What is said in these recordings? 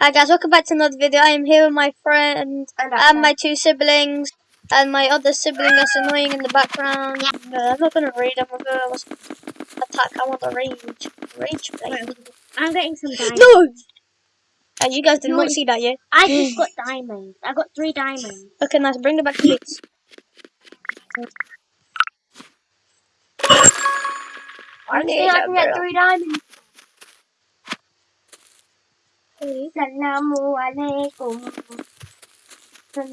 Hi guys, welcome back to another video. I am here with my friend And and my two siblings and my other sibling that's annoying in the background. No, I'm not gonna read. I'm gonna attack. I want the rage. Rage play. I'm getting some diamonds. No! Uh, you guys did No, not see that yet. I just got diamonds. I got three diamonds. Okay, nice. Bring it back to base. I think I can get three diamonds. Okay. Salamu alaikum.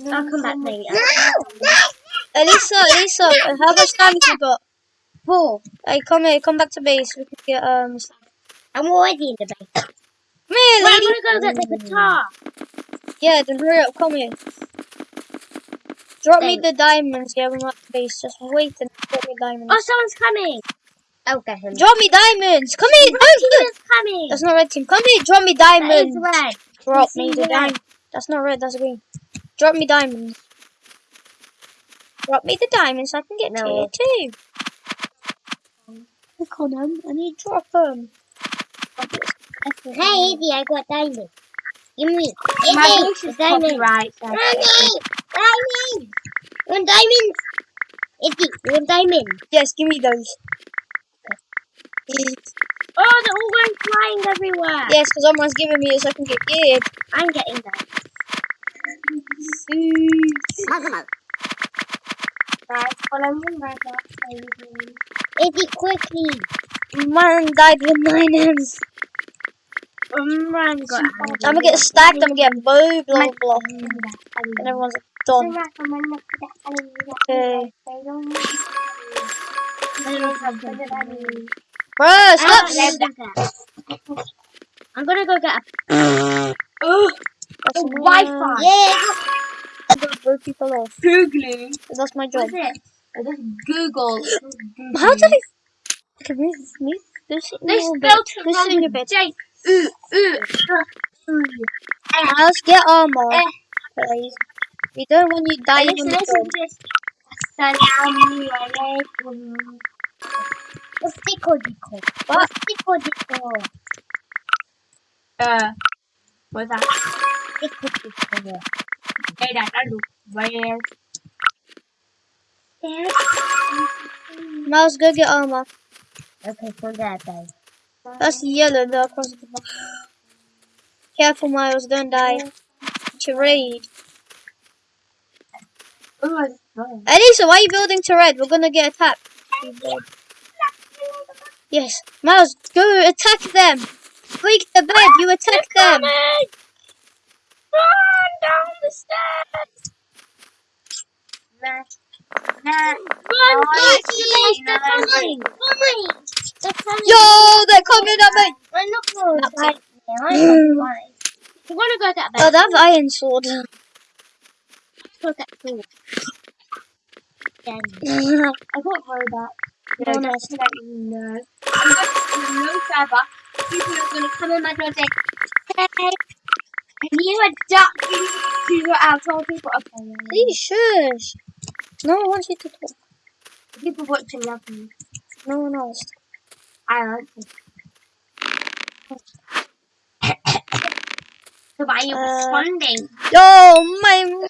I'll come back later. Elisa, Elisa, uh, how much time have you got? Four. Hey, come here. Come back to base. We can get um. I'm already in the base. here, Wait, I'm gonna go get the guitar. Yeah, then hurry up. Come here. Drop me the diamonds. Yeah, we're not at base. Just wait and drop me diamonds. Oh, someone's coming. I'll get him. Drop me diamonds! Come here! Red Don't team do it! is coming. That's not red team. Come here! Drop me diamonds. That is diamonds! red. Drop me see the red. diamond. That's not red, that's green. Drop me diamonds. Drop me the diamonds so I can get No. tier two. Look on them. I need to drop um, them. Hey, Izzy, I got diamonds. Give me. My Izzy, voice is diamonds. copyright. so- Diamonds! Diamonds! You want diamonds? Izzy, you want diamonds? Yes, give me those. Oh, they're all going flying everywhere. Yes, because someone's giving me it so I can get geared. I'm getting them. Guys, follow me right now. Izzy, quickly. Man died with nine M's. Umran got I'm gonna get stacked, I'm gonna get blah blah. And everyone's done. Okay. Bruh, ah, stop! I'm gonna go get a. Oh, That's oh, Wi-Fi. Yeah. Blow people off. Googling. That's my job. What's it? I just Google. How did I? Can we me? This They little spelled it This wrong thing a bit. J. Ooh, ooh. Let's get armor. Please. We don't want you dying Listen, on the listen job. to this. Assalamu alaikum. What's tickle dickle? What? What's tickle dickle? Uh, what's that? Tickle dickle. Hey, that I do. Where? Miles, go get armor. Okay, so there, babe. That's yellow though across the box. Careful, Miles, don't die. To raid. Oh, it's fine. Elisa, why are you building to red? We're gonna get attacked. Yes. Miles, go attack them. Freak the bed, you attack them. Run down the stairs. Nah. Nah. Run, Nice. Izzy, they're coming. Coming. They're coming. Yo, they're coming at me. I'm not going to fight me. I'm not want to go get Oh, that? they have iron sword. Go get food. Then. I got throwback. No, No, no. just to let you know. I'm going to no server. People are going to come in my door and say, hey, can you adapt to your outside people? Okay, yeah. Please shush. No one wants you to talk. People watching love me. No one else. I like it. so why are you Uh, responding? Yo, my.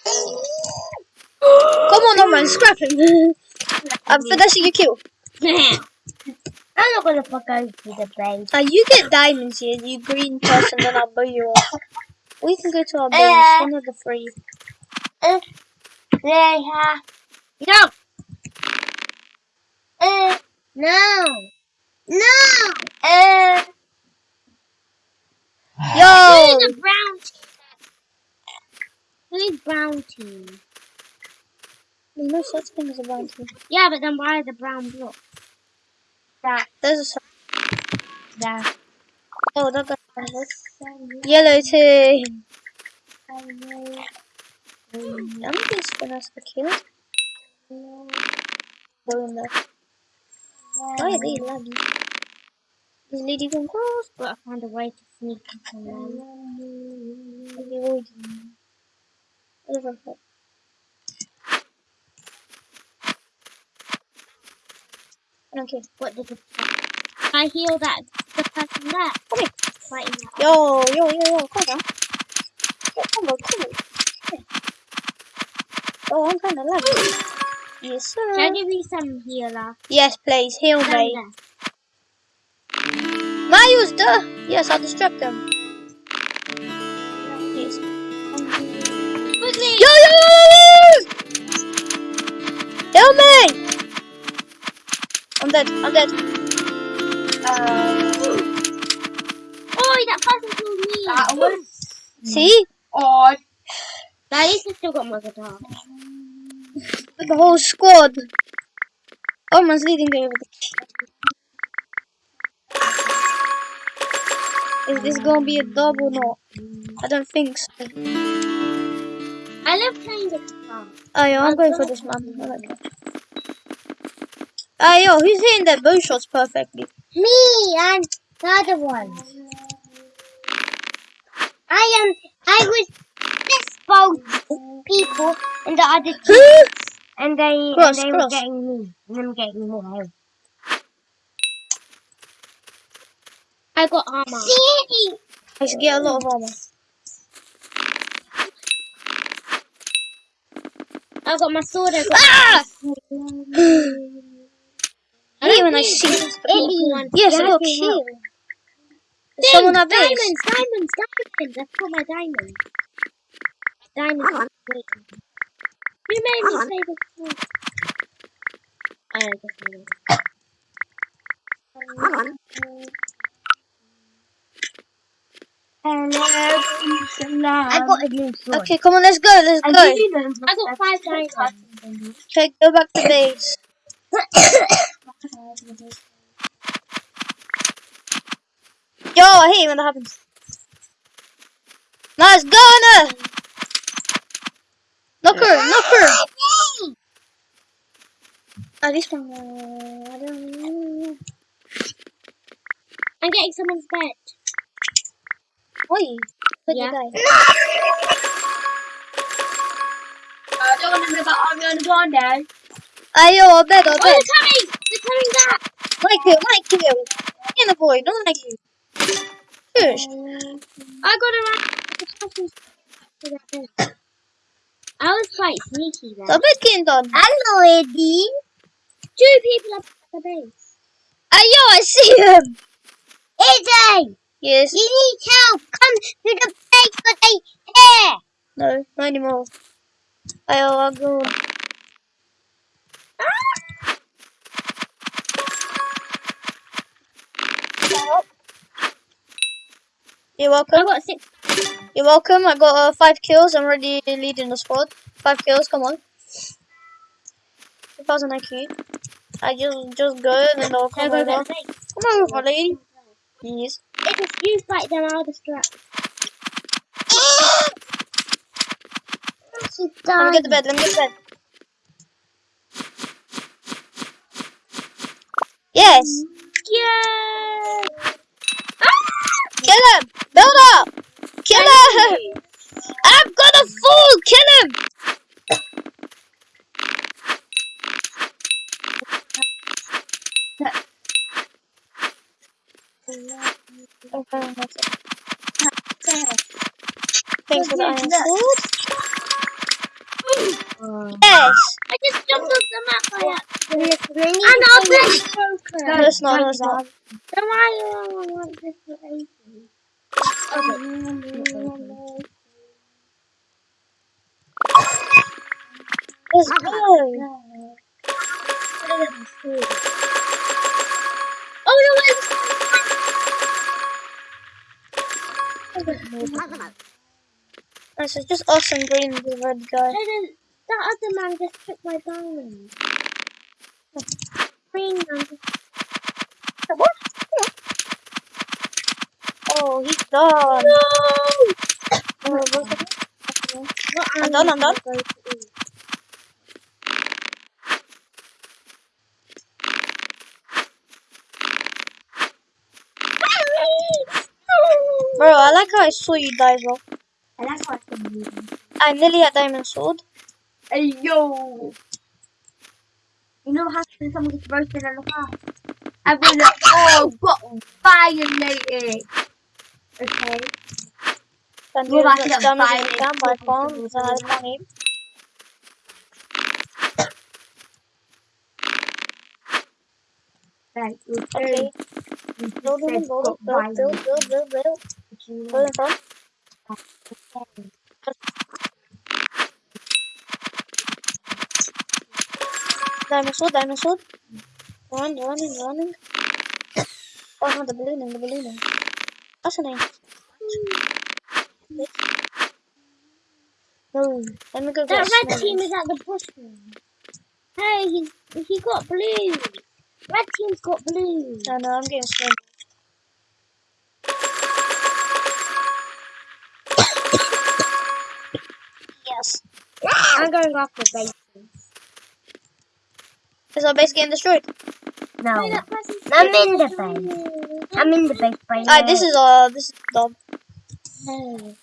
Come on, Norman, scrap him. I'm finishing your kill. I'm not to fuck over to the base. Uh, you get diamonds here, you green person, then I'll blow you off. We can go to our base, Uh. one of the three. Yeah. No. Uh, no. No. Uh, Yo! Who's the brown team? Who's brown team? There's no such thing as a brown team. Yeah, but then why the brown block? That, There's a su- that. Oh, that guy. Yellow team. I'm just gonna ask the kill. Go in there. Why are they laggy? Is lady going cross? Gotta find a way to sneak up on them. Is he avoiding? Over here. I. What did the I heal that the person there? Come here. Fighting that. Yo, yo, yo, yo, come on. combo, cool. Oh, I'm kind of lagging. Yes, Can sir. give you some healer? Yes, please, heal me. there. Marius, duh! Yes, I'll distract them. Yes. Quickly! Yo, yo, yo, yo, yo! Help me! I'm dead, I'm dead. Uh, Oh, that person killed me. that was See? odd. At least I still got my guitar. The whole squad. Someone's leading me over the Is this gonna be a dub or not? I don't think so. I love playing the guitar. Oh, yo, I'm going for this man. I like it. Ah, yo, who's hitting their bow shots perfectly? Me and the other one. I am. I was this both people and the other two, and they Cross, and they were getting me, and I'm getting more. I got armor. See? I should get a lot of armor. I got my sword. I got. Ah! I I don't when I think see anyone. Yes, I can got me killed. Someone at base. diamonds, diamonds, diamonds. I've got my diamonds. Diamonds. Wait. Who made me say this? song? I don't know. I got a new sword. Okay, come on, let's go, let's I go. I got five diamonds. Okay, go back to base. Yo, I hate when that happens. Nice, go! Knock her, knock her! At least one. Uh, I don't know. I'm getting someone's bed. Oi, could Yeah. die? I don't want to know about I'm to go on there. Ayo, I bet, I Oh, bet. they're coming! They're coming back! Like you, like you. In the boy, don't like you. Shush. I got around. I was quite sneaky So there. I bet getting done. Hello, Eddie. Two people up at the base. Ayo, I see him. Eddie, Yes. you need help. Come to the base for they here. No, not anymore. Ayo, I'll go. You're welcome. I got six. You're welcome. I got uh, five kills. I'm already leading the squad. Five kills. Come on. 2000 IQ. I just just go and then they'll come over. Come over, lady. Yes. If you fight them, I'll distract. Let me get the bed. Let me get the bed. Yes. Yeah. Kill him. Build up. Kill him. I'm gonna fall. Kill him. Okay, that's it. Thanks for the iron sword. Yes. I just jumped off the map by accident. And I'll be broken. No, it's not. No, it's. Then why do I want this to open? Let's go. Oh no, it's Nice, it's just us and green and the red guy. That other man just took my diamond. Green man Oh, he's done. No! Oh? What I'm done, I'm done. I going to do? Bro, I like how I saw you die as well. And that's why I'm moving. I nearly had diamond sword. Hey, yo. You know how someone gets roasted in the fire? I will oh, got violated. Okay. Can do Well, as I much should damage have as you fired can, but I it. can't because I can't aim. Right, we'll Okay. Build, build, build, build, build, build, build, build. What do you Build in front. Diamond sword, diamond sword. Run, running, running. Oh no, the ballooning, the ballooning. Oh, That's a name. No, let me go get That red team is at the bottom. Hey, he he got blue. Red team's got blue. No, no, I'm getting snowman. yes. I'm going after base. Is our base getting destroyed? No, I'm in the base. I'm in the base by Alright, this is uh, this is Dom. Hey.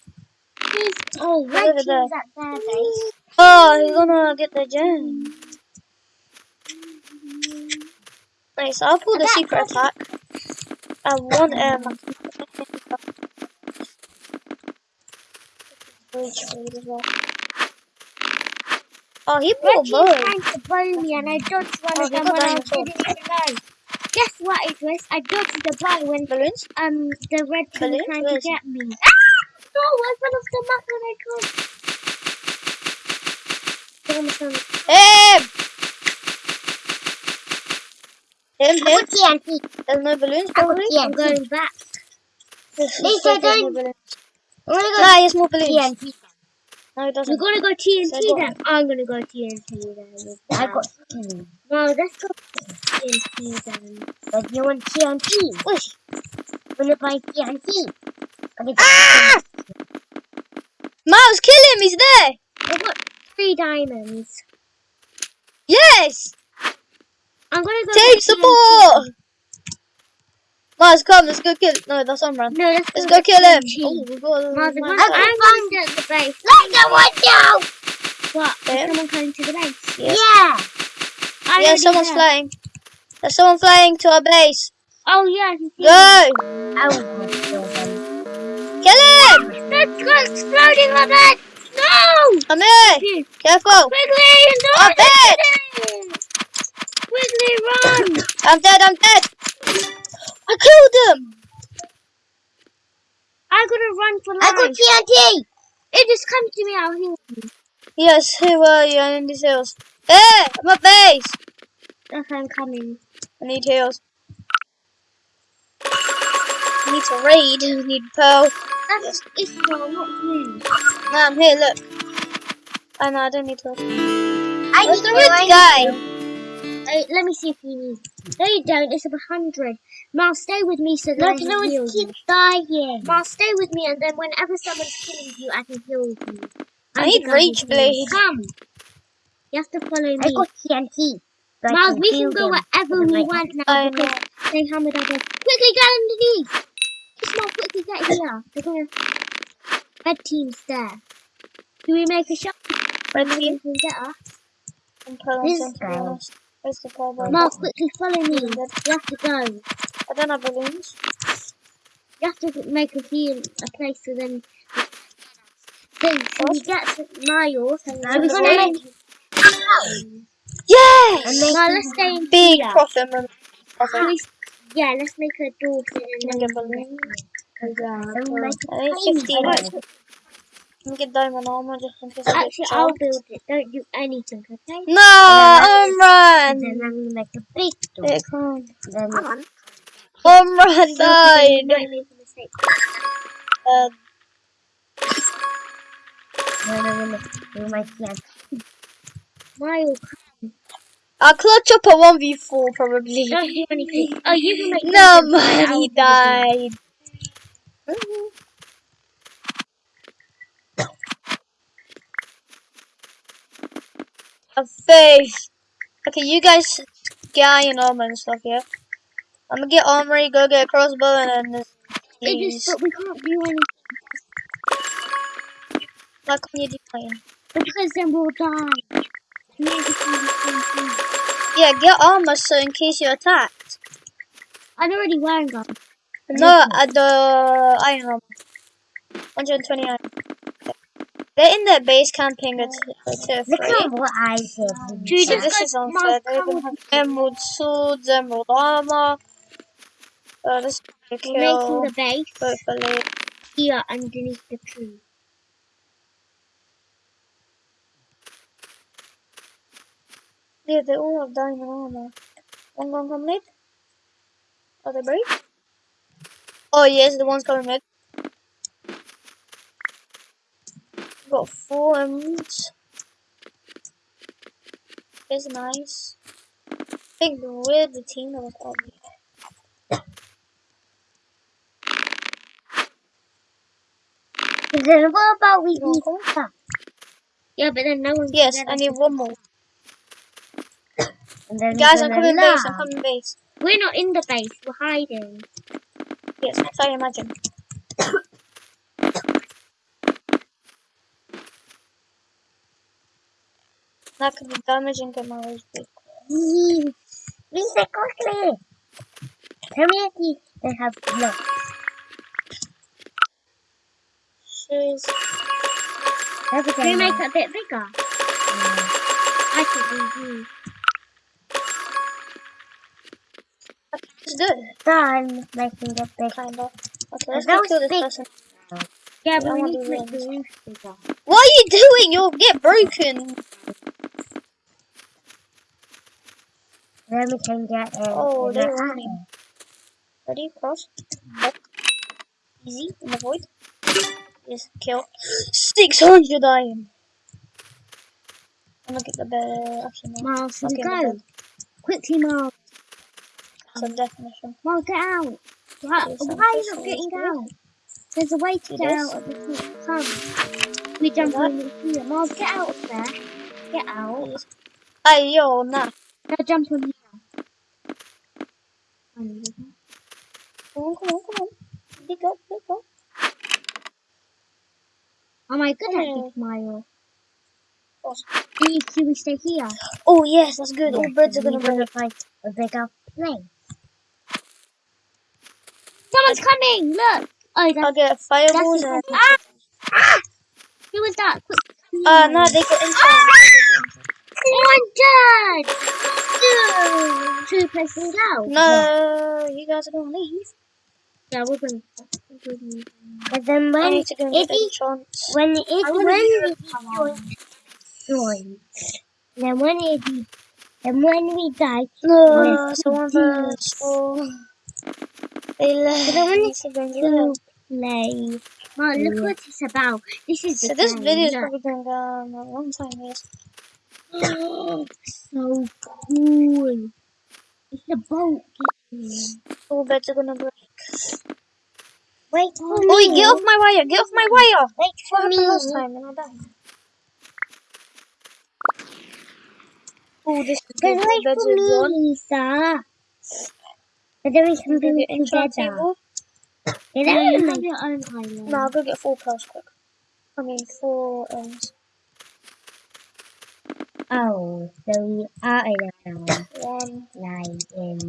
He's, oh, Look at that. their base. Oh, he's gonna get the gem. Nice, I'll pull the secret attack. I want um reach as well. Oh, he team's both. trying to bow me and I dodged one Oh, of them when I didn't even know. Guess what it was? I dodged the bow when Balloons? um the red team trying to get me. Ah! No, I fell off the map when I could. Him! Him, him. TNT. There's no balloons, probably. I'm going back. Lisa, no don't-. I'm gonna Nah, he has more balloons. TNT. No, You're doesn't. gonna go TNT So then. I'm gonna go TNT then. I got two. No, let's go TNT then. But you want TNT? Wait. Wanna buy TNT? Ah! Miles, kill him, he's there! I got three diamonds. Yes! I'm gonna go. Get support! TNT. Miles, come, let's go kill. No, that's Umran. No, let's, Let's go go kill him. Oh, we got a Miles, nice I'm, guy. I'm going to the base. Let the window! What? Yeah. Is someone coming to the base? Yes. Yeah. I Yeah, someone's heard. flying. There's someone flying to our base. Oh yeah, he's. Go! I will go kill them. Kill him! Let's go exploding on it! No! I'm here! Careful! Quickly! No! I'm dead! Quickly run! I'm dead, I'm dead! I killed him! I'm gonna run for life. I got TNT! It just comes to me out here. Yes, who are you? In these hills. Hey! I'm at base! Okay, I'm coming. I need heals. I need to raid. I need pearl. That's Israel, not you. No, I'm here, look. Oh no, I don't need to. I Where's the red guy? Hey, let me see if you need. No, you don't. It's a hundred. Mal, stay with me so that Look, I can no, it's heal keep you. dying. Mal, stay with me, and then whenever someone's killing you, I can heal you. I I'm need the guy Rage heals. Blade. Come. You have to follow me. I got TNT. Miles, we can go wherever we want now oh, I because know. they hammered us. Quickly get underneath. Just Mal, quickly get here. They're gonna. Red team's there. Do we make a shot? Red team. we can get her. I'm pulling This some to be guy. honest. Where's the pearl bomb? Mal, quickly follow me. You have to go. I don't have balloons. You have to make a heal, a place for them. So, so we get to Miles, and I'm we're gonna make. Yes! No, let's stay in Big here. profit. remember. Profit. yeah, let's make a door thing and Let then me get balloons. and we make I need 15. Let me get diamond armor just in case I get Actually, I'll build it. Don't do anything, okay? No, Umran! And then I'm gonna make a big door. It can't. Then Umran you died! might make a mistake. Uh, No, no, no, no. My plan. Miles, I'll clutch up a 1v4 probably. don't do anything. Oh, you can make. No, man, he do the died. Have faith. Okay, you guys guy and armor and stuff, yeah? I'm gonna get armory, go get a crossbow, and then there's It these. is, but we can't do anything Why can't you do because then we'll die. We need to do the same thing. Yeah, get armor so in case you're attacked. I'm already wearing them. No, uh, the iron armor. 129. They're in their base camping at, at Look at what I said. Should So just this go is unfair. They even have emerald swords, emerald armor. Uh, this is a We're making the base hopefully. here underneath the tree. Yeah, they all have diamond armor. One gonna come mid? Are they brave? Oh yes, the one's coming mid. Got four emeralds. It's nice. I think we're the team that was here. Then what about we You wanna eat come? stuff? Yeah, but then no one's Yes. I need one more. And then Guys, I'm coming base, I'm coming base. We're not in the base, we're hiding. Yes, that's how you imagine. That could be damaging to my HP. Lisa, quickly! Keith. They have blood. She's Can we make it a bit bigger? I think we do. it's good, Done making it bigger. kinda. Okay, let's go kill this big. person. Yeah, but we need to make the roof bigger. What are you doing? You'll get broken. Then we can get it. Oh, in they're running. Ready? Cross. Up. Easy. In the void. Yes, kill. 600 iron. I'm gonna get the better. Actually, no. Miles, Okay, go. Quickly, Miles. Some definition. Miles, get out. Why, why are you not getting out? There's a way to Do get this. out of the come. We jump on the here. Miles, get out of there. Get out. Hey, yo, nah. Now jump on here. Come on, come on, come on. Dig up, dig up. Am I good at Oh. this, Miles? Cross. Do you stay here? Oh, yes, that's good. All birds are gonna break. find a bigger place. Someone's coming! Look! Oh, I'll that's, get fireballs and. ah! ah! Who was that? Quick, Uh, no, they got inside. Oh, I'm dead! No! Two places out. No, you guys are gonna leave. Yeah, we're gonna. But then I when need to go and get he, when if when be we with join, then when it then when we die, No, someone verse four. They left. But I wanna go and get to play. Well, look Yeah. what it's about. This is So this video is probably going down a long time, yes. Oh, so cool. It's a boat Oh, are gonna break. Wait for oh, me. Oi, get off my wire! Get off my wire! Wait for me. last time and I died? Oh, this is good. Wait for me, gone. Lisa. But then we can do get it together. table. Yeah, Yeah, that you would have make your own island. No, I'll go get four pearls quick. I mean, four ends. Oh, so we are in a One. line in.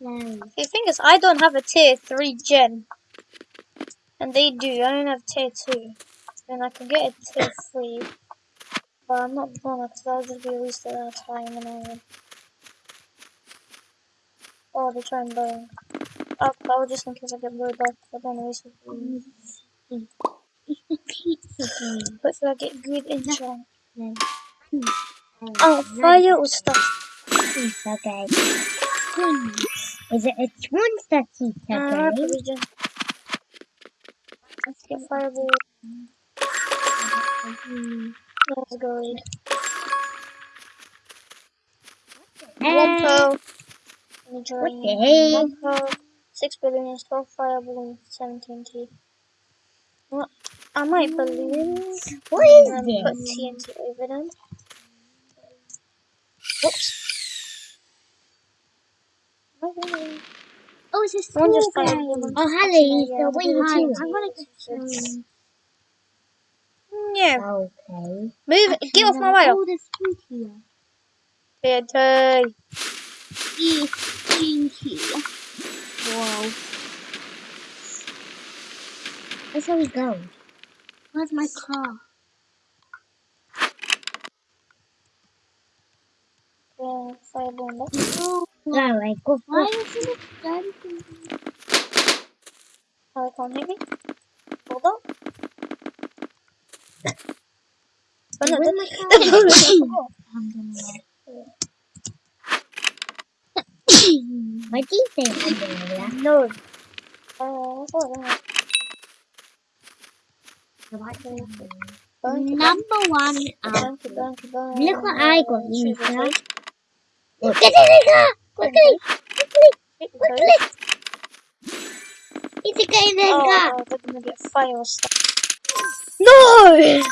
The thing is, I don't have a tier 3 gen. And they do. I don't have tier 2. And I can get a tier 3. But I'm not gonna because that would just be a waste of our time and all. Oh, they're trying burn. Oh, I was just in case I get blowed up. I don't know. Waste of time. It's the pizza. Hopefully I get good enchant. Then. Oh, fire or stuff. Game. Hmm. Is it a monster pizza Uh, region. Let's get fireball. Let's go raid. One Uh, pearl. Let me what join. the heck? One pearl. Six billions, twelve fireball, and seventeen T. What? I might balloons. What is and put? TNT over them. Whoops. Oh, it's a school just. Oh, Hallie, Yeah, so what are I'll do doing? it. I'm gonna get on you. Okay. Move. Get off my way. There's food here. Food here. Wow. That's how we go. Where's my car? Yeah, fireball. no. Oh, Alright, go Why for it dancing? Oh, they can't hit me. Hold on. Oh, no, Where's the- my the car? bullet is You say. No. Uh, what's all that? Burn, keep Number one burn, out. keep burn. Look what I got, Shoot you the sir. toast. Get in the car! Quickly! Quickly! Quickly! It's a guy! Oh, they're gonna get fire stuff. No!